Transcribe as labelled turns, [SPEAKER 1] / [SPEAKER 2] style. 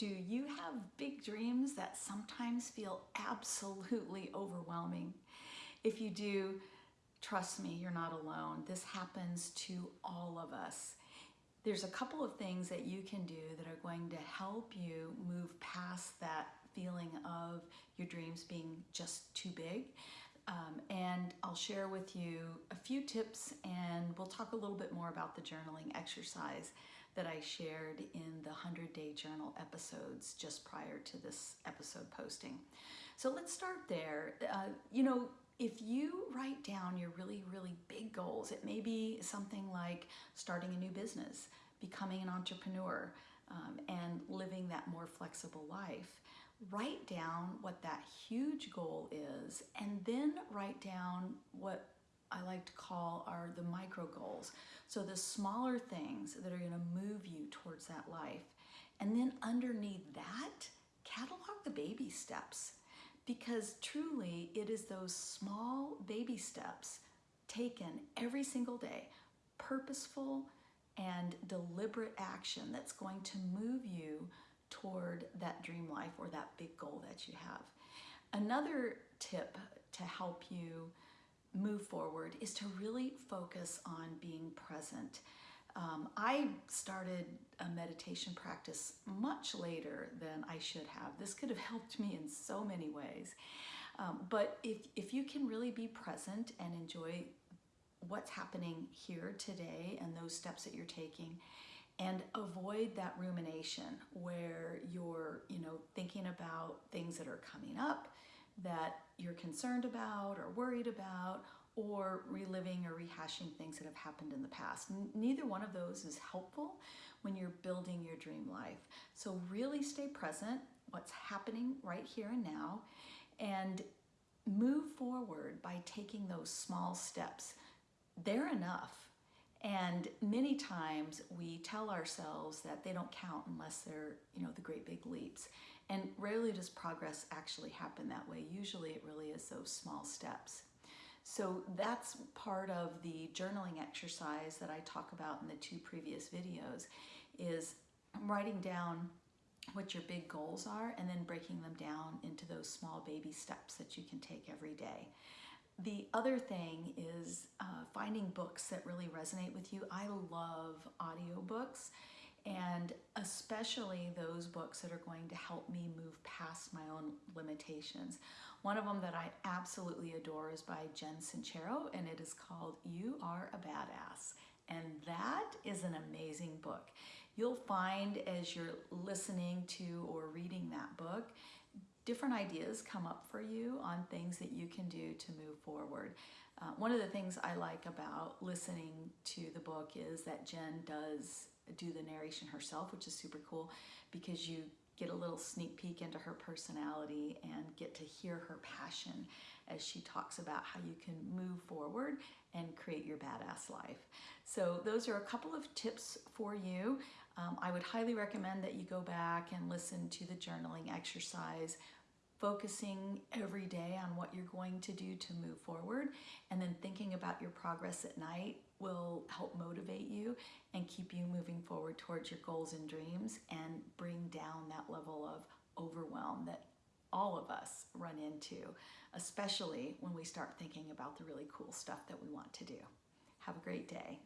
[SPEAKER 1] Do you have big dreams that sometimes feel absolutely overwhelming? If you do, trust me, you're not alone. This happens to all of us. There's a couple of things that you can do that are going to help you move past that feeling of your dreams being just too big. Um, and I'll share with you a few tips and we'll talk a little bit more about the journaling exercise that I shared in the 100 Day Journal episodes just prior to this episode posting. So let's start there. Uh, you know, if you write down your really, really big goals, it may be something like starting a new business, becoming an entrepreneur, um, and living that more flexible life write down what that huge goal is and then write down what I like to call are the micro goals. So the smaller things that are going to move you towards that life. And then underneath that, catalog the baby steps because truly it is those small baby steps taken every single day, purposeful and deliberate action that's going to move you toward that dream life or that big goal that you have. Another tip to help you move forward is to really focus on being present. Um, I started a meditation practice much later than I should have. This could have helped me in so many ways. Um, but if, if you can really be present and enjoy what's happening here today and those steps that you're taking, and avoid that rumination where you're, you know, thinking about things that are coming up that you're concerned about or worried about or reliving or rehashing things that have happened in the past. Neither one of those is helpful when you're building your dream life. So really stay present, what's happening right here and now, and move forward by taking those small steps. They're enough. And many times we tell ourselves that they don't count unless they're, you know, the great big leaps. And rarely does progress actually happen that way. Usually it really is those small steps. So that's part of the journaling exercise that I talk about in the two previous videos is writing down what your big goals are and then breaking them down into those small baby steps that you can take every day. The other thing is uh, finding books that really resonate with you. I love audiobooks and especially those books that are going to help me move past my own limitations. One of them that I absolutely adore is by Jen Sincero and it is called You Are a Badass. And that is an amazing book. You'll find as you're listening to or reading that book different ideas come up for you on things that you can do to move forward. Uh, one of the things I like about listening to the book is that Jen does do the narration herself, which is super cool because you get a little sneak peek into her personality and get to hear her passion as she talks about how you can move forward and create your badass life. So those are a couple of tips for you. Um, I would highly recommend that you go back and listen to the journaling exercise focusing every day on what you're going to do to move forward and then thinking about your progress at night will help motivate you and keep you moving forward towards your goals and dreams and bring down that level of overwhelm that all of us run into, especially when we start thinking about the really cool stuff that we want to do. Have a great day.